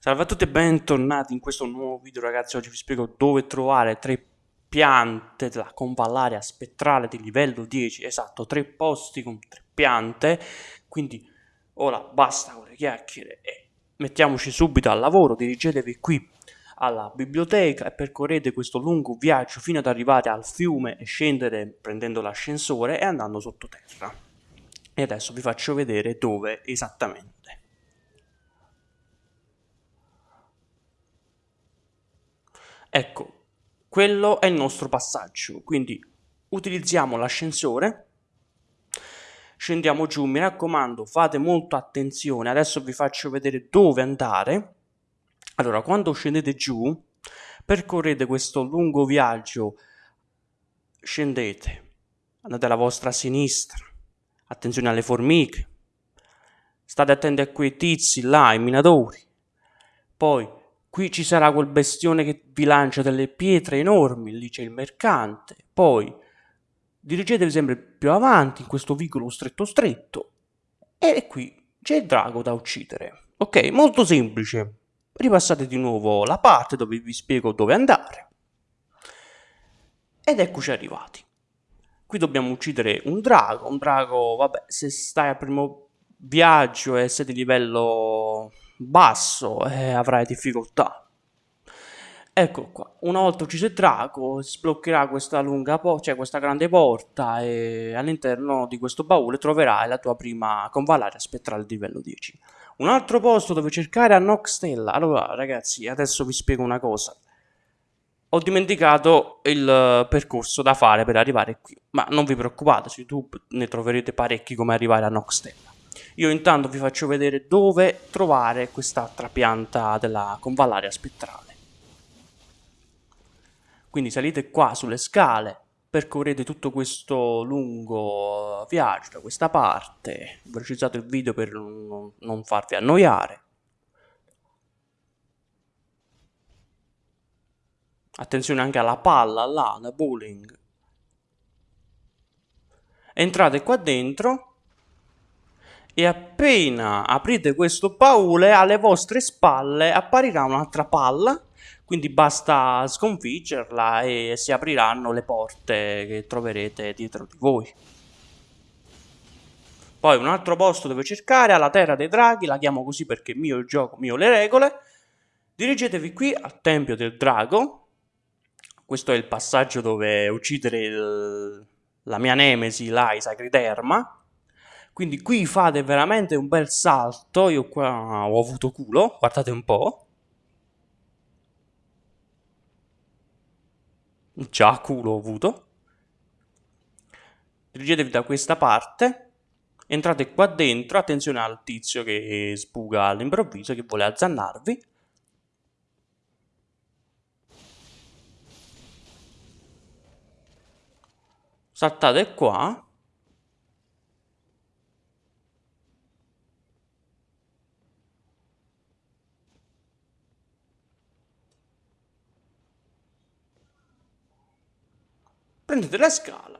Salve a tutti e bentornati in questo nuovo video ragazzi, oggi vi spiego dove trovare tre piante della convallaria spettrale di livello 10, esatto, tre posti con tre piante, quindi ora basta con le chiacchiere e mettiamoci subito al lavoro, dirigetevi qui alla biblioteca e percorrete questo lungo viaggio fino ad arrivare al fiume e scendere prendendo l'ascensore e andando sottoterra. E adesso vi faccio vedere dove esattamente. Ecco, quello è il nostro passaggio, quindi utilizziamo l'ascensore, scendiamo giù, mi raccomando fate molta attenzione, adesso vi faccio vedere dove andare. Allora, quando scendete giù, percorrete questo lungo viaggio, scendete, andate alla vostra sinistra, attenzione alle formiche, state attenti a quei tizi là, i minatori, poi Qui ci sarà quel bestione che vi lancia delle pietre enormi, lì c'è il mercante. Poi dirigetevi sempre più avanti in questo vicolo stretto stretto e qui c'è il drago da uccidere. Ok, molto semplice. Ripassate di nuovo la parte dove vi spiego dove andare. Ed eccoci arrivati. Qui dobbiamo uccidere un drago, un drago, vabbè, se stai al primo viaggio e sei di livello basso e avrai difficoltà. Ecco qua, una volta ucciso il drago, sbloccherà questa lunga porta, cioè questa grande porta e all'interno di questo baule troverai la tua prima convallaria spettrale di livello 10. Un altro posto dove cercare a Noxtella. Allora ragazzi, adesso vi spiego una cosa. Ho dimenticato il percorso da fare per arrivare qui, ma non vi preoccupate, su YouTube ne troverete parecchi come arrivare a Noxtella. Io intanto vi faccio vedere dove trovare quest'altra pianta della convallaria spettrale. Quindi salite qua sulle scale, percorrete tutto questo lungo viaggio da questa parte, ho velocizzato il video per non farvi annoiare. Attenzione anche alla palla là, da bowling. Entrate qua dentro e appena aprite questo baule alle vostre spalle apparirà un'altra palla. Quindi basta sconfiggerla e si apriranno le porte che troverete dietro di voi. Poi un altro posto dove cercare è la terra dei draghi la chiamo così perché mio il gioco mio le regole. Dirigetevi qui al tempio del drago. Questo è il passaggio dove uccidere il, la mia nemesi là i quindi qui fate veramente un bel salto, io qua ho avuto culo, guardate un po'. Già culo ho avuto. Dirigetevi da questa parte, entrate qua dentro, attenzione al tizio che sbuga all'improvviso, che vuole azzannarvi. Saltate qua prendete la scala,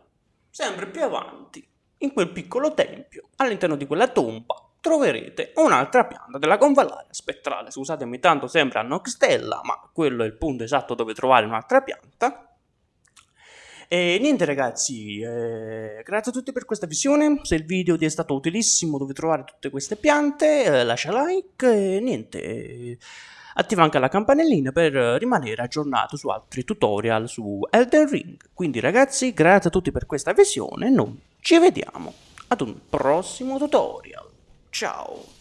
sempre più avanti, in quel piccolo tempio, all'interno di quella tomba, troverete un'altra pianta della convallaria spettrale. Scusatemi, tanto sembra Noxtella, ma quello è il punto esatto dove trovare un'altra pianta. E niente ragazzi, eh, grazie a tutti per questa visione, se il video ti è stato utilissimo dove trovare tutte queste piante, eh, lascia like e niente... Eh, Attiva anche la campanellina per rimanere aggiornato su altri tutorial su Elden Ring. Quindi ragazzi, grazie a tutti per questa visione noi ci vediamo ad un prossimo tutorial. Ciao!